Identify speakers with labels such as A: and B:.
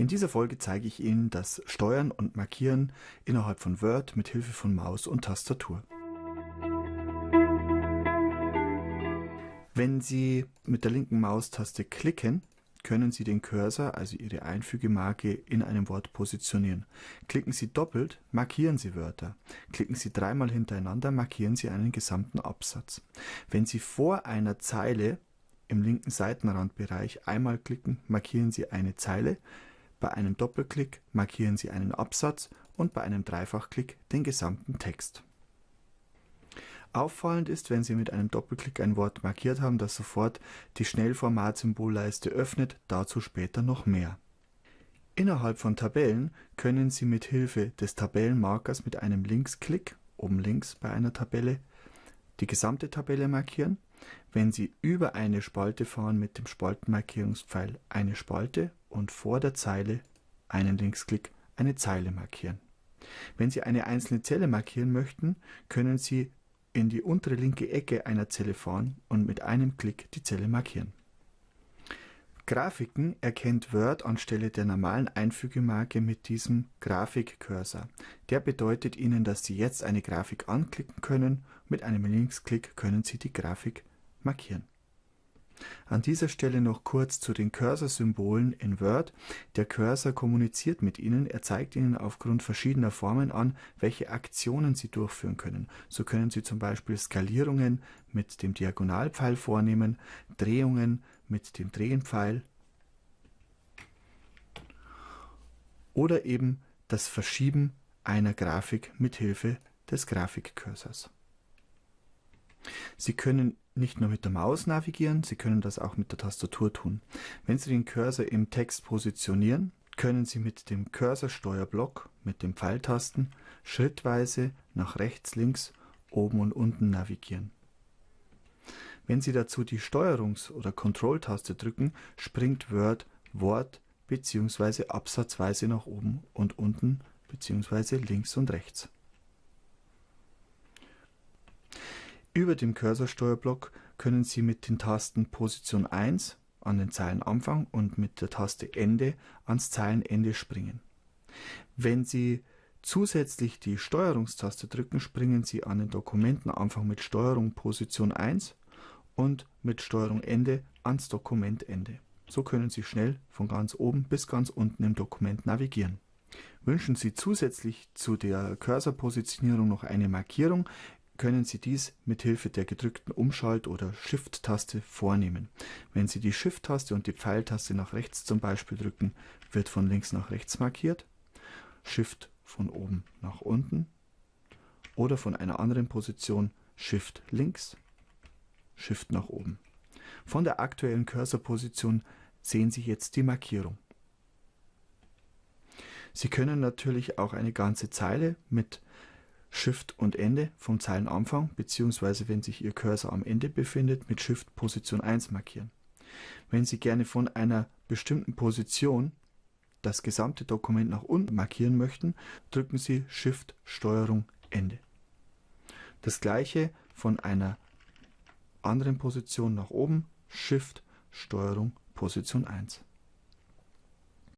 A: In dieser Folge zeige ich Ihnen das Steuern und Markieren innerhalb von Word mit Hilfe von Maus und Tastatur. Wenn Sie mit der linken Maustaste klicken, können Sie den Cursor, also Ihre Einfügemarke, in einem Wort positionieren. Klicken Sie doppelt, markieren Sie Wörter. Klicken Sie dreimal hintereinander, markieren Sie einen gesamten Absatz. Wenn Sie vor einer Zeile im linken Seitenrandbereich einmal klicken, markieren Sie eine Zeile. Bei einem Doppelklick markieren Sie einen Absatz und bei einem Dreifachklick den gesamten Text. Auffallend ist, wenn Sie mit einem Doppelklick ein Wort markiert haben, dass sofort die Schnellformat-Symbolleiste öffnet, dazu später noch mehr. Innerhalb von Tabellen können Sie mit Hilfe des Tabellenmarkers mit einem Linksklick oben links bei einer Tabelle die gesamte Tabelle markieren. Wenn Sie über eine Spalte fahren mit dem Spaltenmarkierungspfeil eine Spalte und vor der Zeile einen Linksklick eine Zeile markieren. Wenn Sie eine einzelne Zelle markieren möchten, können Sie in die untere linke Ecke einer Zelle fahren und mit einem Klick die Zelle markieren. Grafiken erkennt Word anstelle der normalen Einfügemarke mit diesem Grafikcursor. Der bedeutet Ihnen, dass Sie jetzt eine Grafik anklicken können. Mit einem Linksklick können Sie die Grafik markieren. An dieser Stelle noch kurz zu den Cursor-Symbolen in Word. Der Cursor kommuniziert mit Ihnen, er zeigt Ihnen aufgrund verschiedener Formen an, welche Aktionen Sie durchführen können. So können Sie zum Beispiel Skalierungen mit dem Diagonalpfeil vornehmen, Drehungen mit dem Drehenpfeil oder eben das Verschieben einer Grafik mit Hilfe des Grafikcursors. Sie können nicht nur mit der Maus navigieren, Sie können das auch mit der Tastatur tun. Wenn Sie den Cursor im Text positionieren, können Sie mit dem Cursor-Steuerblock mit den Pfeiltasten schrittweise nach rechts, links, oben und unten navigieren. Wenn Sie dazu die Steuerungs- oder Kontrolltaste drücken, springt Word Wort bzw. absatzweise nach oben und unten bzw. links und rechts. Über dem Cursorsteuerblock können Sie mit den Tasten Position 1 an den Zeilenanfang und mit der Taste Ende ans Zeilenende springen. Wenn Sie zusätzlich die Steuerungstaste drücken, springen Sie an den Dokumentenanfang mit Steuerung Position 1 und mit Steuerung Ende ans Dokumentende. So können Sie schnell von ganz oben bis ganz unten im Dokument navigieren. Wünschen Sie zusätzlich zu der Cursorpositionierung noch eine Markierung, können Sie dies mit Hilfe der gedrückten Umschalt- oder Shift-Taste vornehmen. Wenn Sie die Shift-Taste und die Pfeiltaste nach rechts zum Beispiel drücken, wird von links nach rechts markiert, Shift von oben nach unten oder von einer anderen Position Shift links, Shift nach oben. Von der aktuellen Cursorposition sehen Sie jetzt die Markierung. Sie können natürlich auch eine ganze Zeile mit Shift und Ende vom Zeilenanfang bzw. wenn sich Ihr Cursor am Ende befindet, mit Shift Position 1 markieren. Wenn Sie gerne von einer bestimmten Position das gesamte Dokument nach unten markieren möchten, drücken Sie Shift Steuerung Ende. Das gleiche von einer anderen Position nach oben, Shift Steuerung Position 1.